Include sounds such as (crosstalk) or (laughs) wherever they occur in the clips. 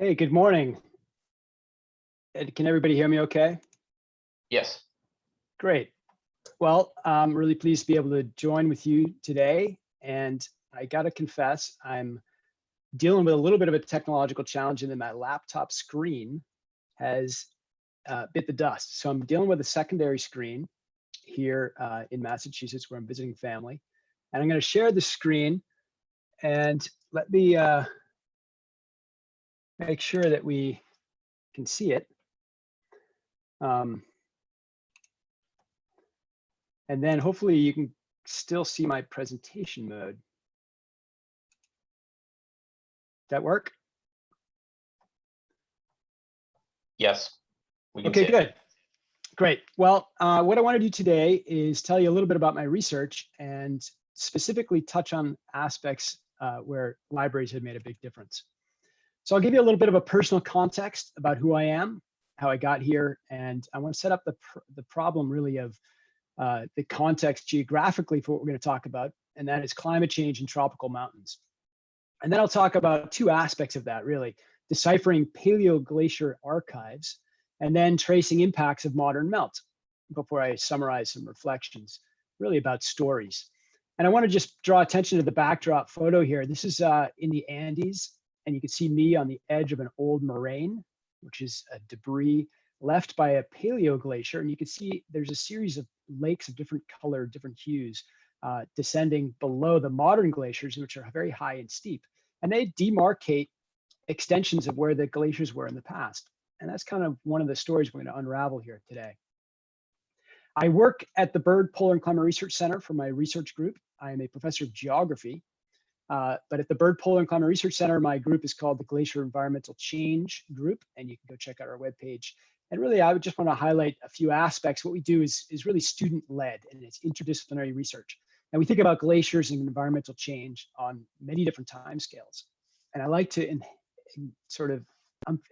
Hey, good morning. Ed, Can everybody hear me okay? Yes. Great. Well, I'm really pleased to be able to join with you today. And I gotta confess, I'm dealing with a little bit of a technological challenge in that my laptop screen has uh, bit the dust. So I'm dealing with a secondary screen here uh, in Massachusetts where I'm visiting family. And I'm gonna share the screen and let me uh, make sure that we can see it. Um, and then hopefully you can still see my presentation mode. Does that work? Yes. Okay, it. good. Great. Well, uh, what I want to do today is tell you a little bit about my research and specifically touch on aspects uh, where libraries have made a big difference. So I'll give you a little bit of a personal context about who I am, how I got here, and I want to set up the, pr the problem really of uh, the context geographically for what we're going to talk about, and that is climate change and tropical mountains. And then I'll talk about two aspects of that really, deciphering paleoglacier archives, and then tracing impacts of modern melt before I summarize some reflections really about stories. And I want to just draw attention to the backdrop photo here. This is uh, in the Andes, and you can see me on the edge of an old moraine, which is a debris left by a paleoglacier. And you can see there's a series of lakes of different color, different hues, uh, descending below the modern glaciers, which are very high and steep. And they demarcate extensions of where the glaciers were in the past. And that's kind of one of the stories we're going to unravel here today. I work at the Byrd Polar and Climate Research Center for my research group. I am a professor of geography, uh, but at the Byrd, Polar and Climate Research Center, my group is called the Glacier Environmental Change Group, and you can go check out our webpage. And really, I would just want to highlight a few aspects. What we do is, is really student-led, and it's interdisciplinary research. And we think about glaciers and environmental change on many different timescales. And I like to in, in sort of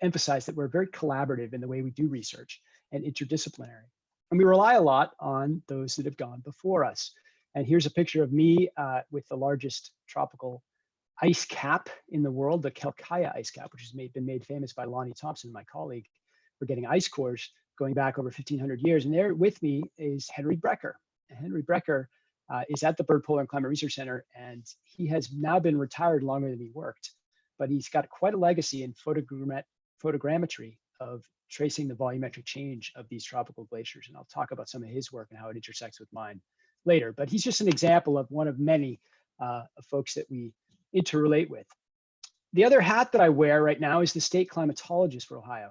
emphasize that we're very collaborative in the way we do research and interdisciplinary. And we rely a lot on those that have gone before us. And here's a picture of me uh, with the largest tropical ice cap in the world, the Quelccaya ice cap, which has made, been made famous by Lonnie Thompson, my colleague, for getting ice cores going back over 1500 years. And there with me is Henry Brecher. And Henry Brecher uh, is at the Byrd Polar and Climate Research Center, and he has now been retired longer than he worked but he's got quite a legacy in photogrammetry of tracing the volumetric change of these tropical glaciers. And I'll talk about some of his work and how it intersects with mine later. But he's just an example of one of many uh, folks that we interrelate with. The other hat that I wear right now is the state climatologist for Ohio.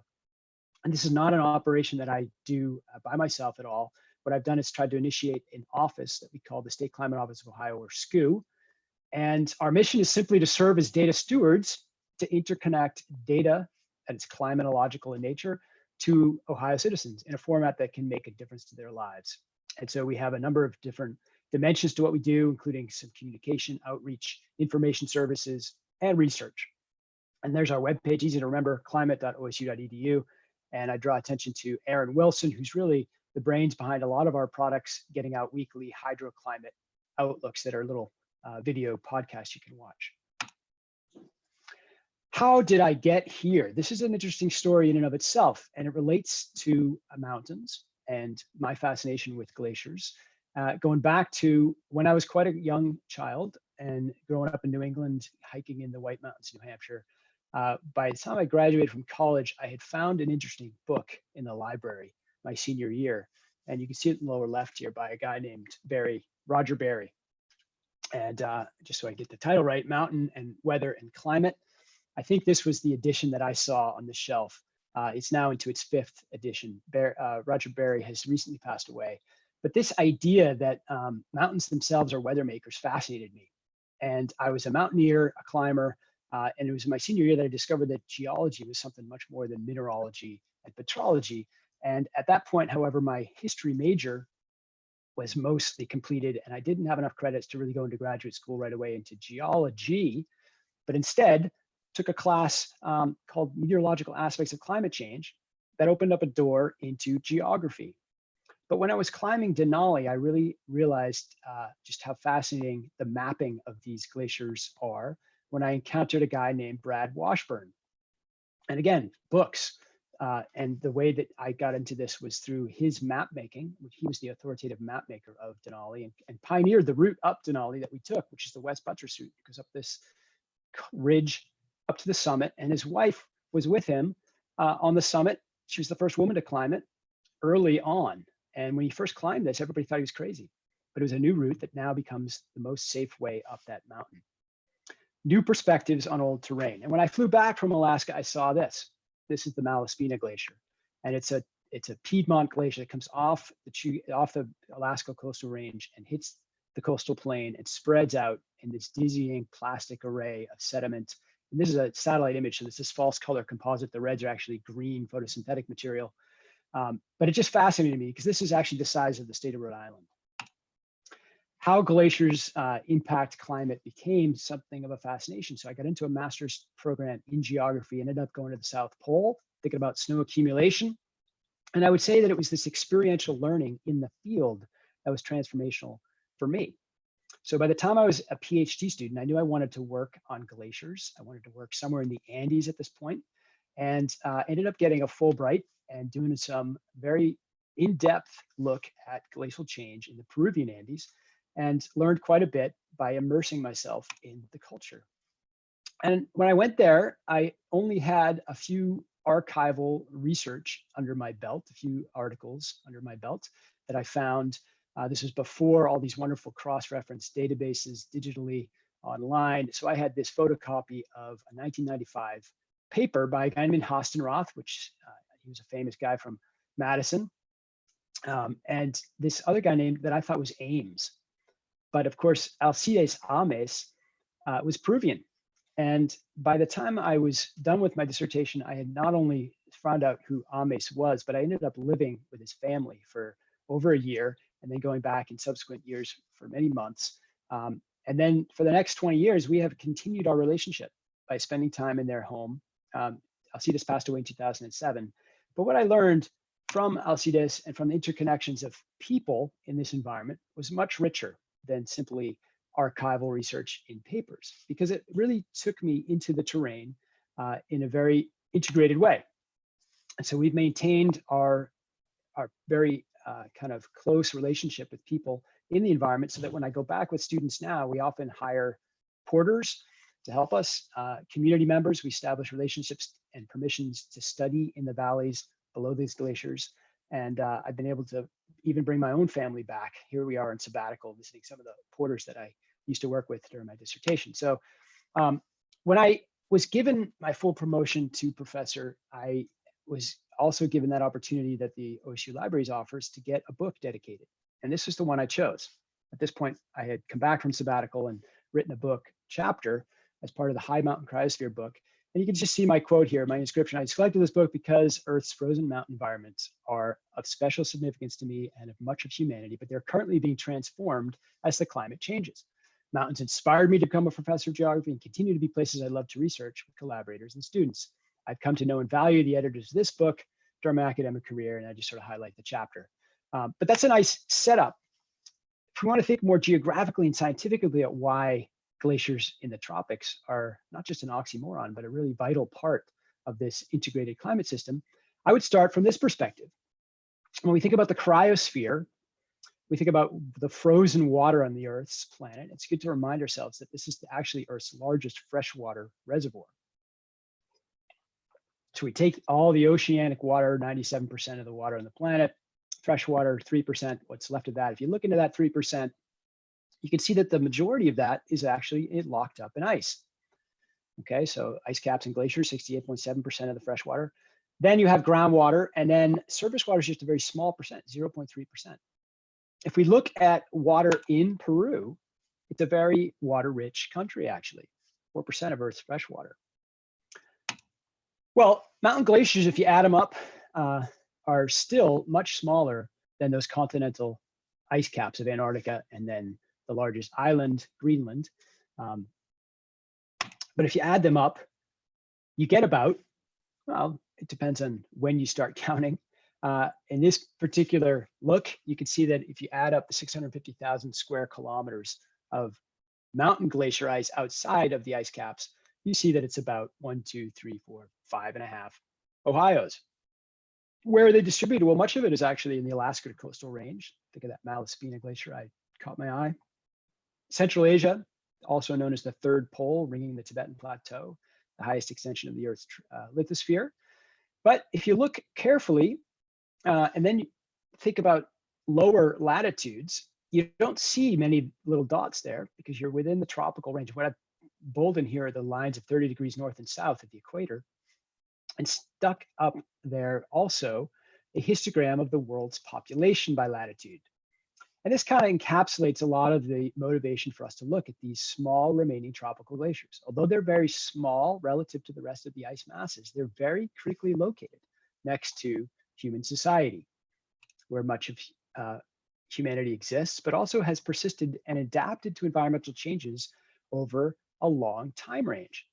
And this is not an operation that I do uh, by myself at all. What I've done is tried to initiate an office that we call the State Climate Office of Ohio, or SCOO, and our mission is simply to serve as data stewards to interconnect data that is climatological in nature to Ohio citizens in a format that can make a difference to their lives. And so we have a number of different dimensions to what we do, including some communication, outreach, information services, and research. And there's our webpage, easy to remember, climate.osu.edu. And I draw attention to Aaron Wilson, who's really the brains behind a lot of our products, getting out weekly hydroclimate outlooks that are little uh, video podcasts you can watch. How did I get here? This is an interesting story in and of itself, and it relates to mountains and my fascination with glaciers. Uh, going back to when I was quite a young child and growing up in New England, hiking in the White Mountains, New Hampshire. Uh, by the time I graduated from college, I had found an interesting book in the library my senior year. And you can see it in the lower left here by a guy named Barry, Roger Barry and uh, just so I get the title right, Mountain and Weather and Climate. I think this was the edition that I saw on the shelf. Uh, it's now into its fifth edition. Bear, uh, Roger Barry has recently passed away. But this idea that um, mountains themselves are weather makers fascinated me. And I was a mountaineer, a climber, uh, and it was my senior year that I discovered that geology was something much more than mineralogy and petrology. And at that point, however, my history major was mostly completed and I didn't have enough credits to really go into graduate school right away into geology, but instead took a class um, called Meteorological Aspects of Climate Change that opened up a door into geography. But when I was climbing Denali, I really realized uh, just how fascinating the mapping of these glaciers are when I encountered a guy named Brad Washburn. And again, books. Uh, and the way that I got into this was through his map making, which he was the authoritative map maker of Denali and, and pioneered the route up Denali that we took, which is the West Buttress route. Goes up this ridge up to the summit. And his wife was with him uh, on the summit. She was the first woman to climb it early on. And when he first climbed this, everybody thought he was crazy. But it was a new route that now becomes the most safe way up that mountain. New perspectives on old terrain. And when I flew back from Alaska, I saw this. This is the Malaspina Glacier. And it's a it's a Piedmont glacier that comes off the off the Alaska coastal range and hits the coastal plain and spreads out in this dizzying plastic array of sediment. This is a satellite image, so this is false color composite. The reds are actually green photosynthetic material. Um, but it just fascinated me because this is actually the size of the state of Rhode Island. How glaciers uh, impact climate became something of a fascination. So I got into a master's program in geography, ended up going to the South Pole, thinking about snow accumulation. And I would say that it was this experiential learning in the field that was transformational for me. So by the time I was a PhD student, I knew I wanted to work on glaciers. I wanted to work somewhere in the Andes at this point, and uh, ended up getting a Fulbright and doing some very in-depth look at glacial change in the Peruvian Andes and learned quite a bit by immersing myself in the culture. And when I went there, I only had a few archival research under my belt, a few articles under my belt that I found. Uh, this was before all these wonderful cross-reference databases digitally online. So I had this photocopy of a 1995 paper by a guy named Hastenrath, which uh, he was a famous guy from Madison. Um, and this other guy named that I thought was Ames. But of course, Alcides Ames uh, was Peruvian. And by the time I was done with my dissertation, I had not only found out who Ames was, but I ended up living with his family for over a year and then going back in subsequent years for many months. Um, and then for the next 20 years, we have continued our relationship by spending time in their home. Um, Alcides passed away in 2007. But what I learned from Alcides and from the interconnections of people in this environment was much richer than simply archival research in papers, because it really took me into the terrain uh, in a very integrated way. And so we've maintained our, our very uh, kind of close relationship with people in the environment so that when I go back with students now, we often hire porters to help us, uh, community members, we establish relationships and permissions to study in the valleys below these glaciers. And uh, I've been able to even bring my own family back. Here we are in sabbatical, visiting some of the porters that I used to work with during my dissertation. So um, when I was given my full promotion to professor, I was also given that opportunity that the OSU Libraries offers to get a book dedicated. And this is the one I chose. At this point, I had come back from sabbatical and written a book chapter as part of the High Mountain Cryosphere book. And you can just see my quote here, my inscription. I selected this book because Earth's frozen mountain environments are of special significance to me and of much of humanity, but they're currently being transformed as the climate changes. Mountains inspired me to become a professor of geography and continue to be places I love to research with collaborators and students. I've come to know and value the editors of this book during my academic career, and I just sort of highlight the chapter. Um, but that's a nice setup. If we want to think more geographically and scientifically at why glaciers in the tropics are not just an oxymoron, but a really vital part of this integrated climate system, I would start from this perspective. When we think about the cryosphere, we think about the frozen water on the Earth's planet, it's good to remind ourselves that this is actually Earth's largest freshwater reservoir. So we take all the oceanic water, 97% of the water on the planet, freshwater, 3%, what's left of that. If you look into that 3%, you can see that the majority of that is actually locked up in ice. Okay, so ice caps and glaciers, 68.7% of the freshwater. Then you have groundwater, and then surface water is just a very small percent, 0.3%. If we look at water in Peru, it's a very water-rich country, actually, 4% of Earth's fresh water. Well, mountain glaciers, if you add them up, uh, are still much smaller than those continental ice caps of Antarctica and then the largest island, Greenland. Um, but if you add them up, you get about, well, it depends on when you start (laughs) counting. Uh, in this particular look, you can see that if you add up the 650,000 square kilometers of mountain glacier ice outside of the ice caps, you see that it's about one, two, three, four, five and a half Ohio's. Where are they distributed? Well, much of it is actually in the Alaska coastal range. Think of that Malaspina Glacier, I caught my eye. Central Asia, also known as the third pole, ringing the Tibetan Plateau, the highest extension of the Earth's uh, lithosphere. But if you look carefully, uh, and then you think about lower latitudes, you don't see many little dots there because you're within the tropical range. What I've bolded here are the lines of 30 degrees north and south of the equator. And stuck up there also a histogram of the world's population by latitude. And this kind of encapsulates a lot of the motivation for us to look at these small remaining tropical glaciers. Although they're very small relative to the rest of the ice masses, they're very critically located next to human society, where much of uh, humanity exists, but also has persisted and adapted to environmental changes over a long time range.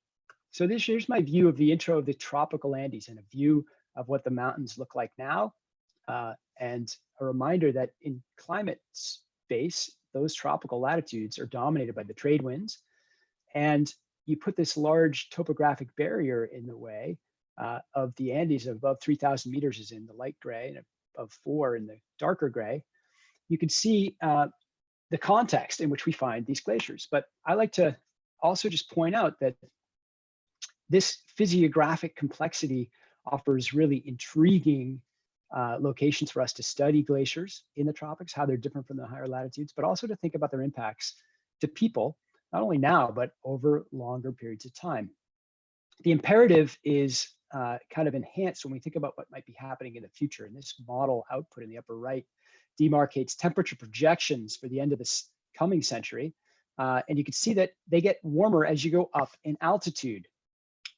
So this here's my view of the intro of the tropical Andes and a view of what the mountains look like now. Uh, and a reminder that in climate space, those tropical latitudes are dominated by the trade winds. And you put this large topographic barrier in the way uh, of the Andes above 3000 meters is in the light gray and above four in the darker gray. You can see uh, the context in which we find these glaciers. But I like to also just point out that this physiographic complexity offers really intriguing uh, locations for us to study glaciers in the tropics, how they're different from the higher latitudes, but also to think about their impacts to people, not only now, but over longer periods of time. The imperative is uh, kind of enhanced when we think about what might be happening in the future. And this model output in the upper right demarcates temperature projections for the end of this coming century. Uh, and you can see that they get warmer as you go up in altitude.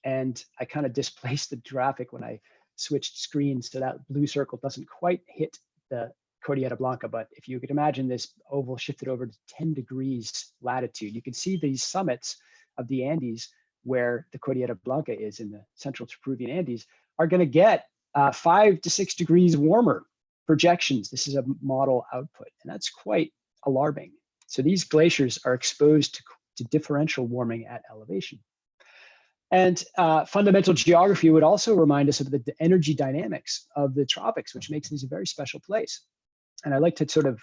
And I kind of (laughs) displaced the graphic when I switched screens so that blue circle doesn't quite hit the Cordillera Blanca, but if you could imagine this oval shifted over to 10 degrees latitude, you can see these summits of the Andes where the Cordillera Blanca is in the central Peruvian Andes are gonna get uh, five to six degrees warmer projections. This is a model output, and that's quite alarming. So these glaciers are exposed to, to differential warming at elevation. And uh, fundamental geography would also remind us of the, the, energy dynamics of the tropics, which makes these a very special place. And I like to sort of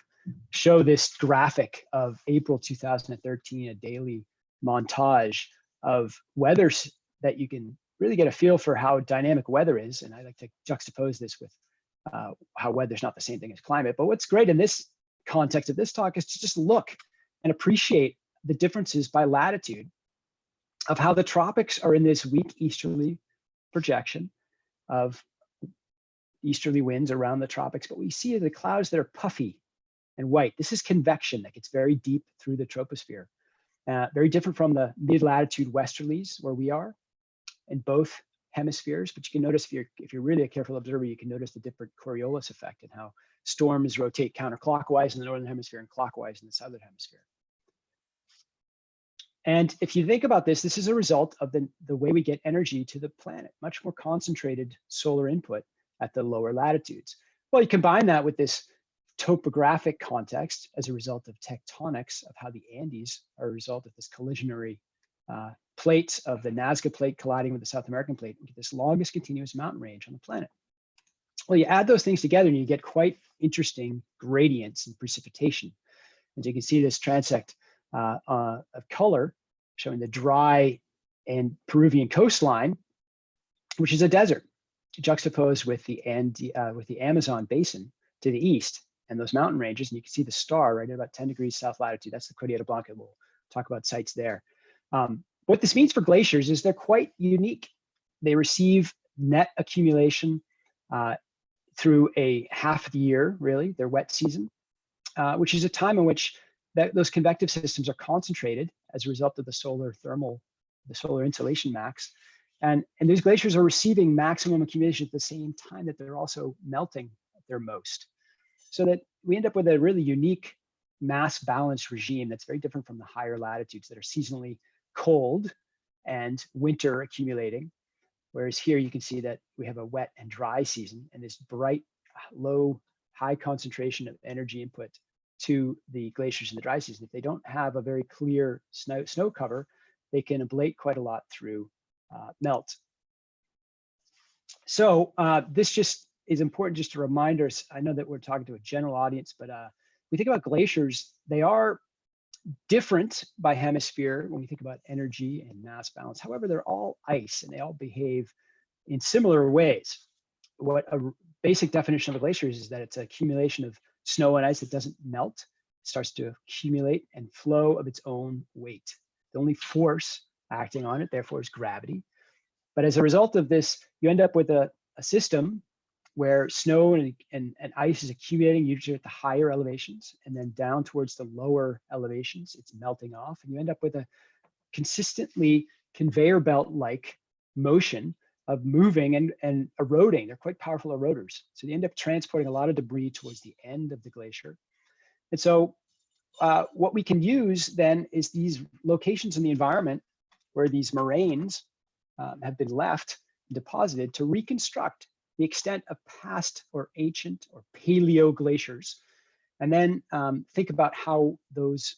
show this graphic of April 2013, a daily montage of weather that you can really get a feel for how dynamic weather is. And I like to juxtapose this with uh, how weather's not the same thing as climate. But what's great in this context of this talk is to just look and appreciate the differences by latitude of how the tropics are in this weak easterly projection of easterly winds around the tropics, but we see the clouds that are puffy and white. This is convection that gets very deep through the troposphere. Uh, very different from the mid-latitude westerlies where we are in both hemispheres, but you can notice if you're if you're really a careful observer, you can notice the different Coriolis effect and how storms rotate counterclockwise in the northern hemisphere and clockwise in the southern hemisphere. And if you think about this, this is a result of the, the way we get energy to the planet, much more concentrated solar input at the lower latitudes. Well, you combine that with this topographic context as a result of tectonics of how the Andes are a result of this collisionary uh, plates of the Nazca plate colliding with the South American plate, we get this longest continuous mountain range on the planet. Well, you add those things together and you get quite interesting gradients in precipitation. As you can see this transect uh, uh, of color showing the dry and Peruvian coastline, which is a desert, juxtaposed with the and uh, with the Amazon basin to the east and those mountain ranges. And you can see the star right at about 10 degrees south latitude. That's the Cordillera Blanca. We'll talk about sites there. Um, what this means for glaciers is they're quite unique. They receive net accumulation uh, through a half the year, really, their wet season, uh, which is a time in which that those convective systems are concentrated as a result of the solar thermal, the solar insolation max. And, and these glaciers are receiving maximum accumulation at the same time that they're also melting at their most. So that we end up with a really unique mass balance regime that's very different from the higher latitudes that are seasonally cold and winter accumulating. Whereas here you can see that we have a wet and dry season and this bright, low, high concentration of energy input to the glaciers in the dry season. If they don't have a very clear snow, snow cover, they can ablate quite a lot through uh, melt. So uh, this just is important just to remind us, I know that we're talking to a general audience, but uh, we think about glaciers, they are different by hemisphere when we think about energy and mass balance. However, they're all ice and they all behave in similar ways. What a basic definition of a glacier is, is that it's an accumulation of snow and ice that doesn't melt, it starts to accumulate and flow of its own weight. The only force acting on it, therefore, is gravity. But as a result of this, you end up with a, a system where snow and, and, and ice is accumulating usually at the higher elevations and then down towards the lower elevations, it's melting off and you end up with a consistently conveyor belt like motion of moving and, and eroding. They're quite powerful eroders. So they end up transporting a lot of debris towards the end of the glacier. And so uh, what we can use then is these locations in the environment where these moraines um, have been left deposited to reconstruct the extent of past or ancient or paleo glaciers, and then um, think about how those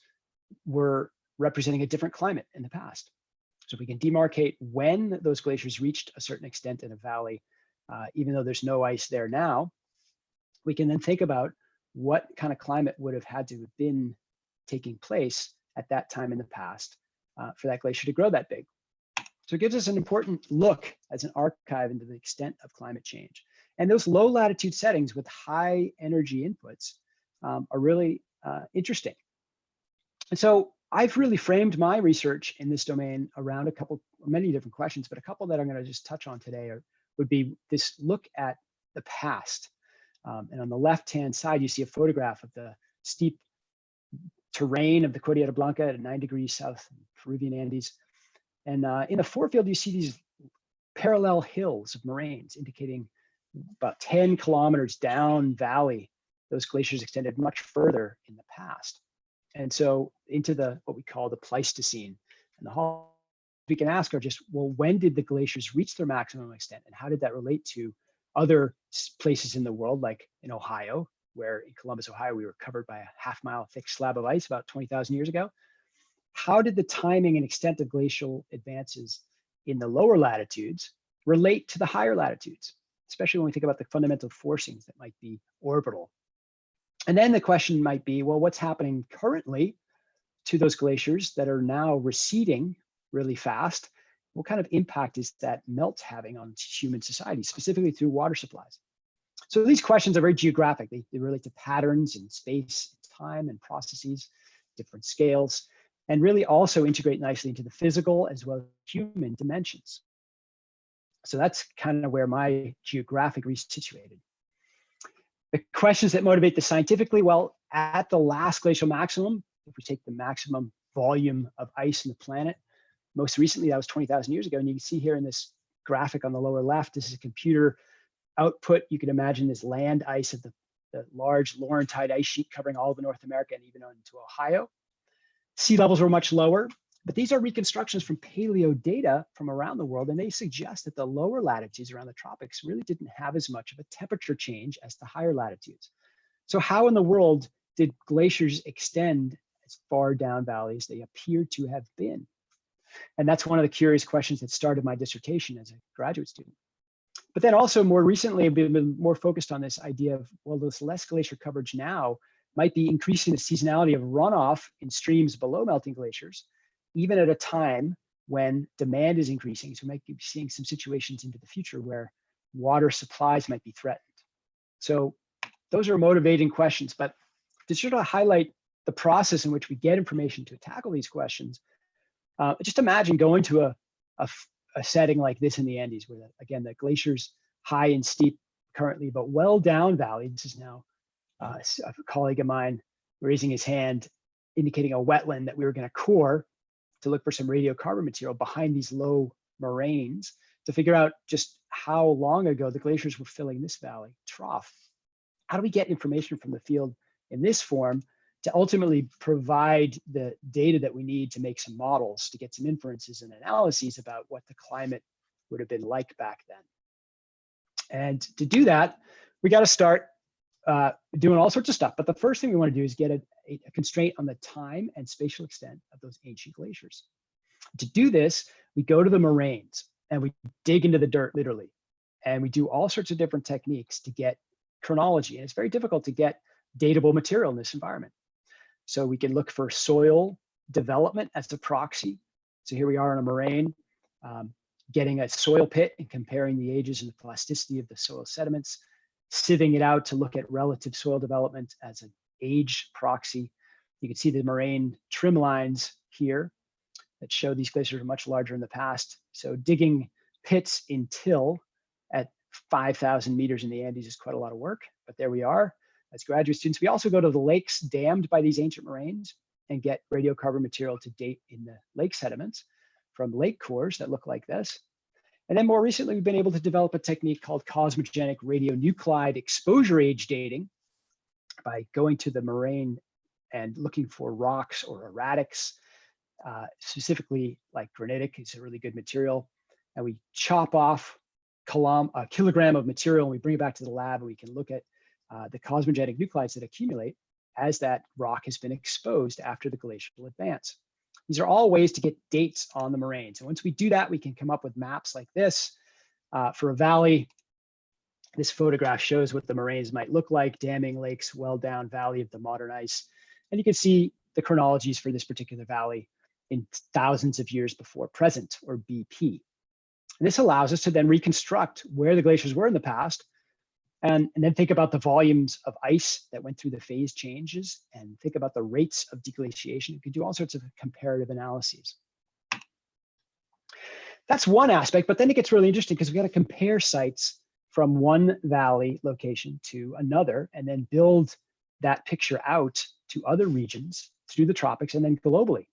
were representing a different climate in the past. So we can demarcate when those glaciers reached a certain extent in a valley, uh, even though there's no ice there now, we can then think about what kind of climate would have had to have been taking place at that time in the past uh, for that glacier to grow that big. So it gives us an important look as an archive into the extent of climate change. And those low latitude settings with high energy inputs um, are really uh, interesting. And so I've really framed my research in this domain around a couple, many different questions, but a couple that I'm gonna just touch on today are, would be this look at the past. Um, and on the left-hand side, you see a photograph of the steep terrain of the Cordillera Blanca at nine degrees south Peruvian Andes. And uh, in the forefield, you see these parallel hills of moraines indicating about 10 kilometers down valley, those glaciers extended much further in the past. And so into the what we call the Pleistocene. And the whole we can ask are just, well, when did the glaciers reach their maximum extent? And how did that relate to other places in the world, like in Ohio, where in Columbus, Ohio, we were covered by a half mile thick slab of ice about 20,000 years ago? How did the timing and extent of glacial advances in the lower latitudes relate to the higher latitudes, especially when we think about the fundamental forcings that might be orbital. And then the question might be, well, what's happening currently to those glaciers that are now receding really fast? What kind of impact is that melt having on human society, specifically through water supplies? So these questions are very geographic. They, they relate to patterns in space, time, and processes, different scales and really also integrate nicely into the physical as well as human dimensions. So that's kind of where my geographic reach situated. The questions that motivate the scientifically, well, at the last glacial maximum, if we take the maximum volume of ice in the planet, most recently that was 20,000 years ago. And you can see here in this graphic on the lower left, this is a computer output. You can imagine this land ice of the, the large Laurentide ice sheet covering all of North America and even into Ohio. Sea levels were much lower, but these are reconstructions from paleo data from around the world, and they suggest that the lower latitudes around the tropics really didn't have as much of a temperature change as the higher latitudes. So how in the world did glaciers extend as far down valleys they appear to have been? And that's one of the curious questions that started my dissertation as a graduate student. But then also more recently, I've been more focused on this idea of, well, this less glacier coverage now might be increasing the seasonality of runoff in streams below melting glaciers, even at a time when demand is increasing. So we might be seeing some situations into the future where water supplies might be threatened. So those are motivating questions, but to sort of highlight the process in which we get information to tackle these questions, uh, just imagine going to a, a, a setting like this in the Andes, where the, again, the glaciers high and steep currently, but well down valley. This is now uh, a colleague of mine raising his hand, indicating a wetland that we were going to core to look for some radiocarbon material behind these low moraines to figure out just how long ago the glaciers were filling this valley trough. How do we get information from the field in this form to ultimately provide the data that we need to make some models to get some inferences and analyses about what the climate would have been like back then. And to do that, we got to start uh, doing all sorts of stuff. But the first thing we want to do is get a, a, constraint on the time and spatial extent of those ancient glaciers. To do this, we go to the moraines and we dig into the dirt literally. And we do all sorts of different techniques to get chronology. And it's very difficult to get datable material in this environment. So we can look for soil development as the proxy. So here we are in a moraine, um, getting a soil pit and comparing the ages and the plasticity of the soil sediments, sieving it out to look at relative soil development as an age proxy. You can see the moraine trim lines here that show these glaciers are much larger in the past. So digging pits in till at 5,000 meters in the Andes is quite a lot of work, but there we are as graduate students. We also go to the lakes dammed by these ancient moraines and get radiocarbon material to date in the lake sediments from lake cores that look like this. And then more recently, we've been able to develop a technique called cosmogenic radionuclide exposure age dating by going to the moraine and looking for rocks or erratics, uh, specifically like granitic is a really good material. And we chop off a kilogram of material and we bring it back to the lab and we can look at uh, the cosmogenic nuclides that accumulate as that rock has been exposed after the glacial advance. These are all ways to get dates on the moraines. And once we do that, we can come up with maps like this. Uh, for a valley, this photograph shows what the moraines might look like, damming lakes, well down valley of the modern ice. And you can see the chronologies for this particular valley in thousands of years before present, or BP. And this allows us to then reconstruct where the glaciers were in the past and, and then think about the volumes of ice that went through the phase changes and think about the rates of deglaciation. You can do all sorts of comparative analyses. That's one aspect, but then it gets really interesting because we got to compare sites from one valley location to another and then build that picture out to other regions through the tropics and then globally.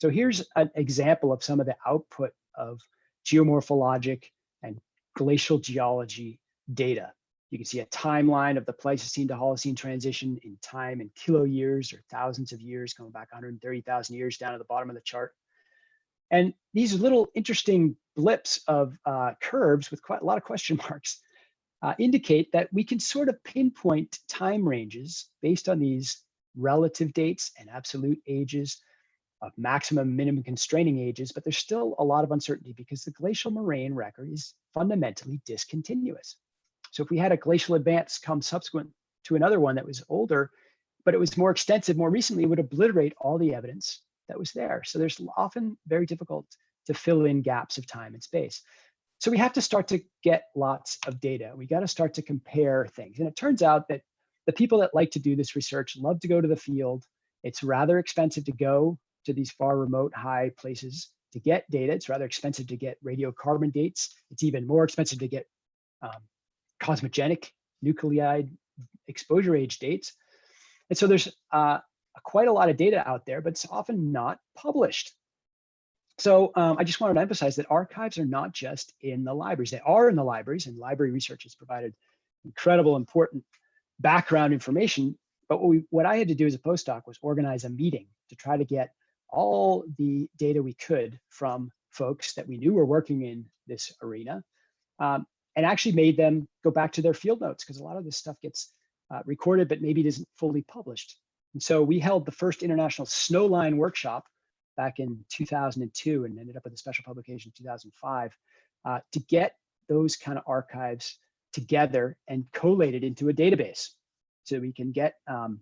So here's an example of some of the output of geomorphologic and glacial geology data. You can see a timeline of the Pleistocene to Holocene transition in time in kilo years or thousands of years, going back 130,000 years down at the bottom of the chart. And these little interesting blips of uh, curves with quite a lot of question (laughs) marks uh, indicate that we can sort of pinpoint time ranges based on these relative dates and absolute ages of maximum minimum constraining ages, but there's still a lot of uncertainty because the glacial moraine record is fundamentally discontinuous. So if we had a glacial advance come subsequent to another one that was older, but it was more extensive more recently, it would obliterate all the evidence that was there. So there's often very difficult to fill in gaps of time and space. So we have to start to get lots of data. We got to start to compare things. And it turns out that the people that like to do this research love to go to the field. It's rather expensive to go to these far remote high places to get data. It's rather expensive to get radiocarbon dates. It's even more expensive to get um, cosmogenic nuclide exposure age dates. And so there's uh, quite a lot of data out there, but it's often not published. So um, I just wanted to emphasize that archives are not just in the libraries. They are in the libraries and library research has provided incredible important background information. But what, we, what I had to do as a postdoc was organize a meeting to try to get all the data we could from folks that we knew were working in this arena um, and actually made them go back to their field notes because a lot of this stuff gets uh, recorded, but maybe it isn't fully published. And so we held the first international snowline workshop back in 2002 and ended up with a special publication in 2005 uh, to get those kind of archives together and collated into a database. So we can get um,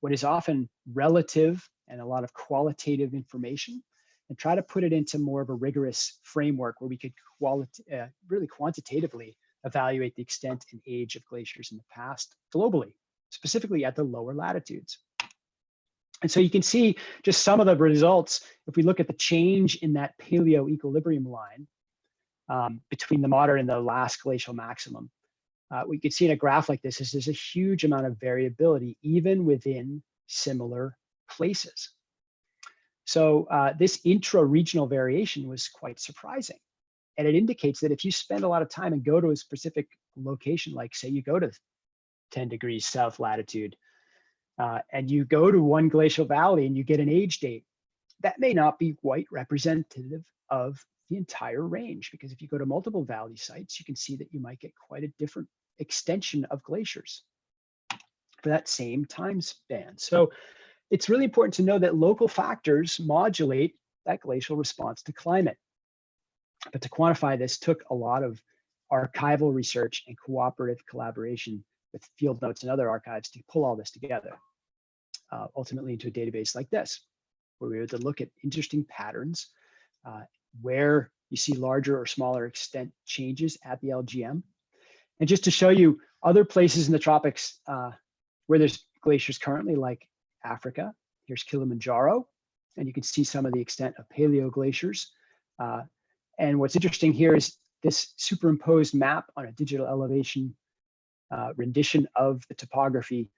what is often relative and a lot of qualitative information and try to put it into more of a rigorous framework where we could uh, really quantitatively evaluate the extent and age of glaciers in the past globally, specifically at the lower latitudes. And so you can see just some of the results. If we look at the change in that paleo equilibrium line um, between the modern and the last glacial maximum, uh, we could see in a graph like this is there's a huge amount of variability even within similar places. So uh, this intra-regional variation was quite surprising. And it indicates that if you spend a lot of time and go to a specific location, like say you go to 10 degrees south latitude, uh, and you go to one glacial valley and you get an age date, that may not be quite representative of the entire range. Because if you go to multiple valley sites, you can see that you might get quite a different extension of glaciers for that same time span. So it's really important to know that local factors modulate that glacial response to climate. But to quantify this took a lot of archival research and cooperative collaboration with field notes and other archives to pull all this together, uh, ultimately into a database like this, where we were to look at interesting patterns, uh, where you see larger or smaller extent changes at the LGM. And just to show you other places in the tropics uh, where there's glaciers currently, like Africa, here's Kilimanjaro, and you can see some of the extent of paleo glaciers. Uh, and what's interesting here is this superimposed map on a digital elevation uh, rendition of the topography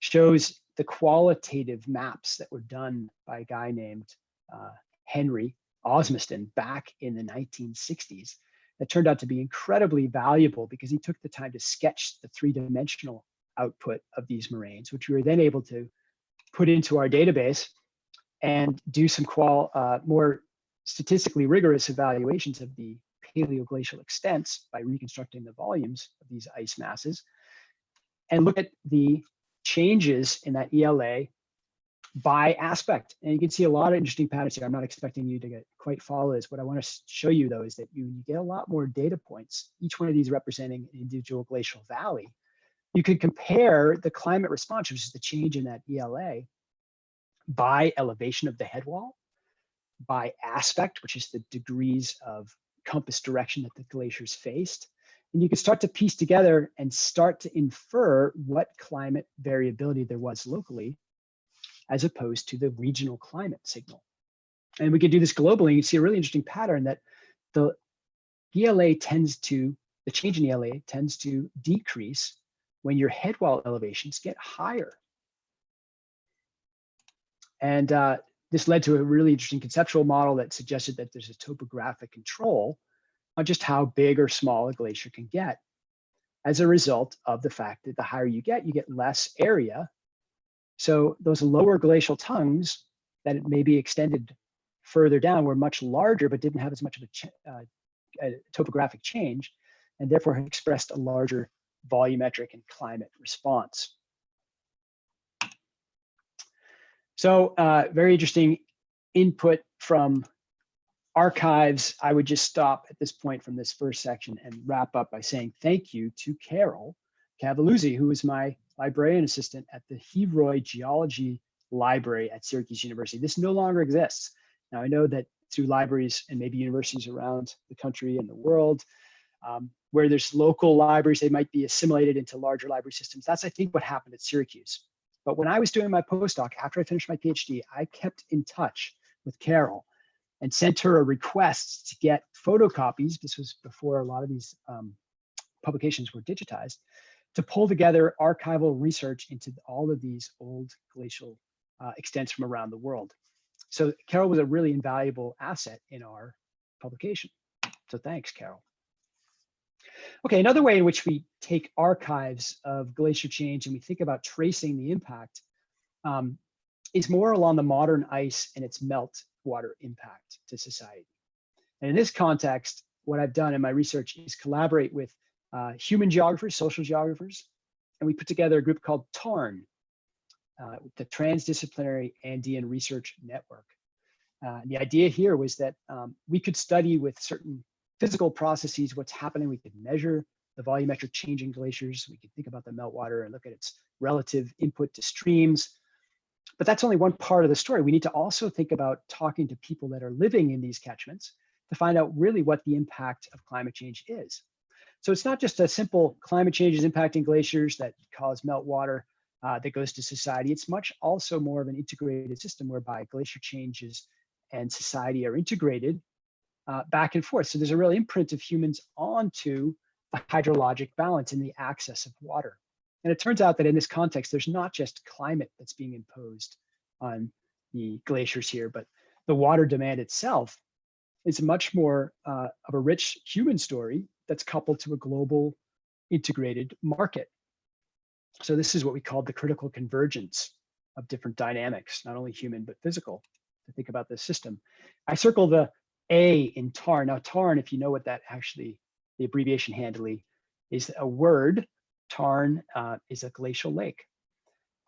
shows the qualitative maps that were done by a guy named uh, Henry Osmaston back in the 1960s that turned out to be incredibly valuable because he took the time to sketch the three-dimensional output of these moraines, which we were then able to put into our database and do some qual uh, more statistically rigorous evaluations of the paleoglacial extents by reconstructing the volumes of these ice masses and look at the changes in that ELA by aspect. And you can see a lot of interesting patterns here. I'm not expecting you to get quite follow this. What I want to show you though is that you, you get a lot more data points, each one of these representing an individual glacial valley. You can compare the climate response, which is the change in that ELA, by elevation of the head wall, by aspect, which is the degrees of compass direction that the glaciers faced. And you can start to piece together and start to infer what climate variability there was locally as opposed to the regional climate signal. And we could do this globally. You see a really interesting pattern that the ELA tends to, the change in ELA tends to decrease when your head wall elevations get higher. And uh, this led to a really interesting conceptual model that suggested that there's a topographic control on just how big or small a glacier can get as a result of the fact that the higher you get, you get less area so those lower glacial tongues that may be extended further down were much larger, but didn't have as much of a, uh, a topographic change, and therefore expressed a larger volumetric and climate response. So uh, very interesting input from archives. I would just stop at this point from this first section and wrap up by saying thank you to Carol Cavaluzzi, who was my librarian assistant at the Heroy Geology Library at Syracuse University. This no longer exists. Now, I know that through libraries and maybe universities around the country and the world, um, where there's local libraries, they might be assimilated into larger library systems. That's, I think, what happened at Syracuse. But when I was doing my postdoc, after I finished my PhD, I kept in touch with Carol and sent her a request to get photocopies. This was before a lot of these um, publications were digitized to pull together archival research into all of these old glacial uh, extents from around the world. So Carol was a really invaluable asset in our publication. So thanks, Carol. Okay, another way in which we take archives of glacier change and we think about tracing the impact um, is more along the modern ice and its melt water impact to society. And in this context, what I've done in my research is collaborate with uh, human geographers, social geographers, and we put together a group called TARN, uh, the Transdisciplinary Andean Research Network. Uh, the idea here was that um, we could study with certain physical processes what's happening. We could measure the volumetric change in glaciers. We could think about the meltwater and look at its relative input to streams. But that's only one part of the story. We need to also think about talking to people that are living in these catchments to find out really what the impact of climate change is. So it's not just a simple climate change is impacting glaciers that cause meltwater uh, that goes to society. It's much also more of an integrated system whereby glacier changes and society are integrated uh, back and forth. So there's a real imprint of humans onto the hydrologic balance and the access of water. And it turns out that in this context, there's not just climate that's being imposed on the glaciers here, but the water demand itself is much more uh, of a rich human story that's coupled to a global integrated market. So this is what we call the critical convergence of different dynamics, not only human, but physical, to think about this system. I circle the A in TARN. Now TARN, if you know what that actually, the abbreviation handily, is a word. Tarn uh, is a glacial lake.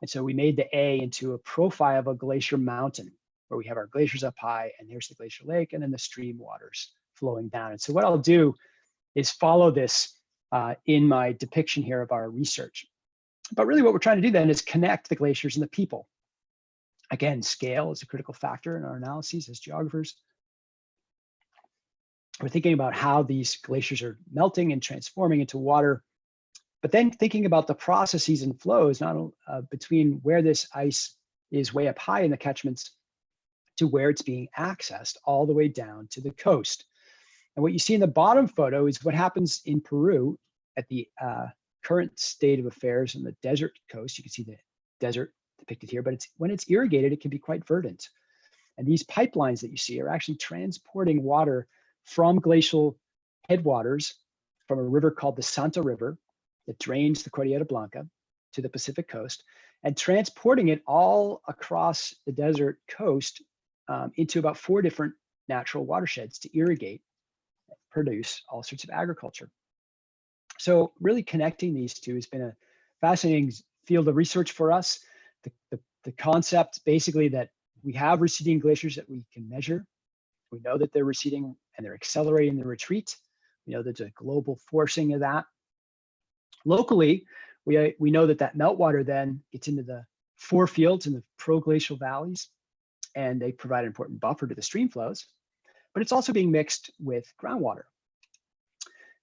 And so we made the A into a profile of a glacier mountain. where we have our glaciers up high, and there's the glacier lake, and then the stream waters flowing down. And so what I'll do is follow this uh, in my depiction here of our research. But really what we're trying to do then is connect the glaciers and the people. Again, scale is a critical factor in our analyses as geographers. We're thinking about how these glaciers are melting and transforming into water, but then thinking about the processes and flows, not uh, between where this ice is way up high in the catchments to where it's being accessed all the way down to the coast. And what you see in the bottom photo is what happens in Peru at the uh, current state of affairs on the desert coast. You can see the desert depicted here, but it's when it's irrigated, it can be quite verdant. And these pipelines that you see are actually transporting water from glacial headwaters from a river called the Santa River that drains the Cordillera Blanca to the Pacific coast and transporting it all across the desert coast um, into about four different natural watersheds to irrigate, produce all sorts of agriculture. So really connecting these two has been a fascinating field of research for us. The, the, the concept basically that we have receding glaciers that we can measure. We know that they're receding and they're accelerating the retreat. You know there's a global forcing of that. Locally, we, we know that that meltwater then gets into the forefields in the proglacial valleys, and they provide an important buffer to the stream flows, but it's also being mixed with groundwater.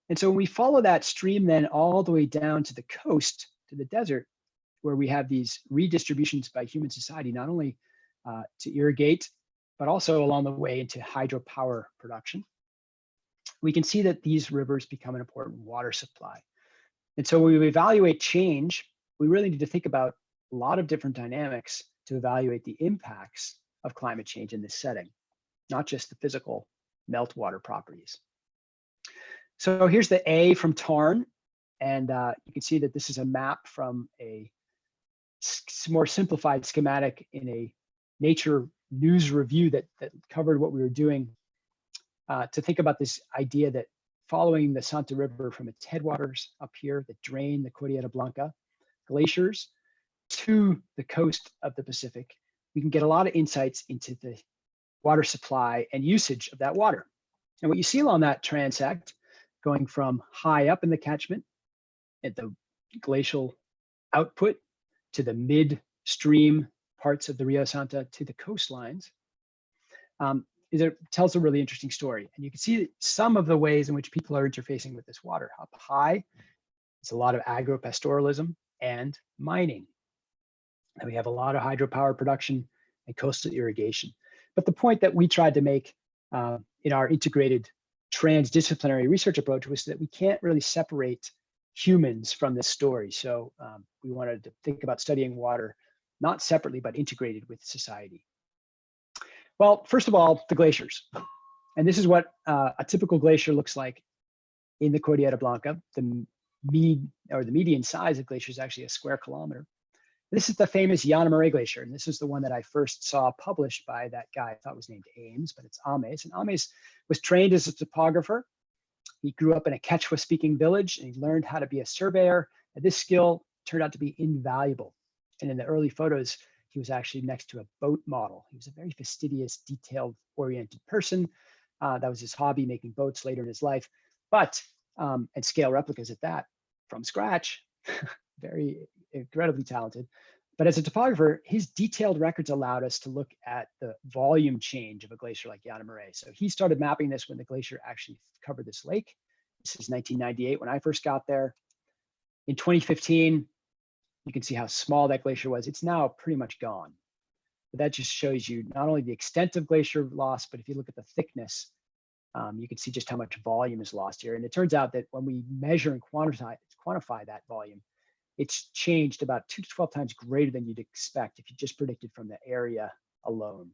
And so when we follow that stream then all the way down to the coast, to the desert, where we have these redistributions by human society, not only uh, to irrigate, but also along the way into hydropower production, we can see that these rivers become an important water supply. And so when we evaluate change, we really need to think about a lot of different dynamics to evaluate the impacts of climate change in this setting, not just the physical meltwater properties. So here's the A from Tarn, and uh, you can see that this is a map from a more simplified schematic in a nature news review that, that covered what we were doing uh, to think about this idea that following the Santa River from its headwaters up here that drain the Cordillera Blanca glaciers to the coast of the Pacific, we can get a lot of insights into the water supply and usage of that water. And what you see along that transect going from high up in the catchment at the glacial output to the midstream parts of the Rio Santa to the coastlines, um, it tells a really interesting story. And you can see some of the ways in which people are interfacing with this water. Up high, it's a lot of agropastoralism and mining. And we have a lot of hydropower production and coastal irrigation. But the point that we tried to make uh, in our integrated transdisciplinary research approach was that we can't really separate humans from this story. So um, we wanted to think about studying water, not separately, but integrated with society. Well, first of all, the glaciers. And this is what uh, a typical glacier looks like in the Cordillera Blanca. The mean or the median size of glacier is actually a square kilometer. This is the famous Yanamarey Glacier, and this is the one that I first saw published by that guy I thought was named Ames, but it's Ames. And Ames was trained as a topographer. He grew up in a Quechua-speaking village, and he learned how to be a surveyor. And this skill turned out to be invaluable. And in the early photos, he was actually next to a boat model. He was a very fastidious, detailed-oriented person. Uh, that was his hobby, making boats later in his life. But, um, and scale replicas at that, from scratch, (laughs) very incredibly talented. But as a topographer, his detailed records allowed us to look at the volume change of a glacier like Yanamarey. So he started mapping this when the glacier actually covered this lake. This is 1998 when I first got there. In 2015, you can see how small that glacier was. It's now pretty much gone. But that just shows you not only the extent of glacier loss, but if you look at the thickness, um, you can see just how much volume is lost here. And it turns out that when we measure and quantify, quantify that volume, it's changed about two to 12 times greater than you'd expect if you just predicted from the area alone.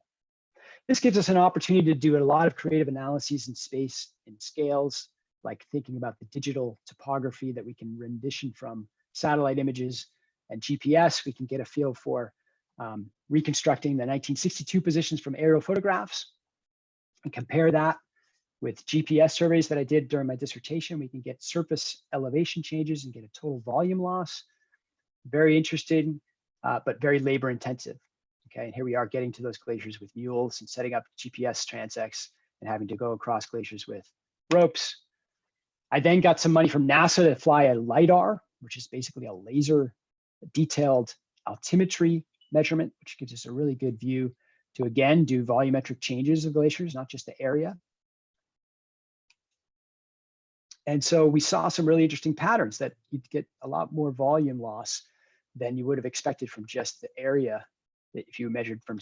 This gives us an opportunity to do a lot of creative analyses in space and scales, like thinking about the digital topography that we can rendition from satellite images and GPS. We can get a feel for um, reconstructing the 1962 positions from aerial photographs and compare that with GPS surveys that I did during my dissertation. We can get surface elevation changes and get a total volume loss very interesting, uh, but very labor intensive. Okay, and here we are getting to those glaciers with mules and setting up GPS transects and having to go across glaciers with ropes. I then got some money from NASA to fly a LIDAR, which is basically a laser detailed altimetry measurement, which gives us a really good view to again do volumetric changes of glaciers, not just the area. And so we saw some really interesting patterns that you'd get a lot more volume loss than you would have expected from just the area that if you measured from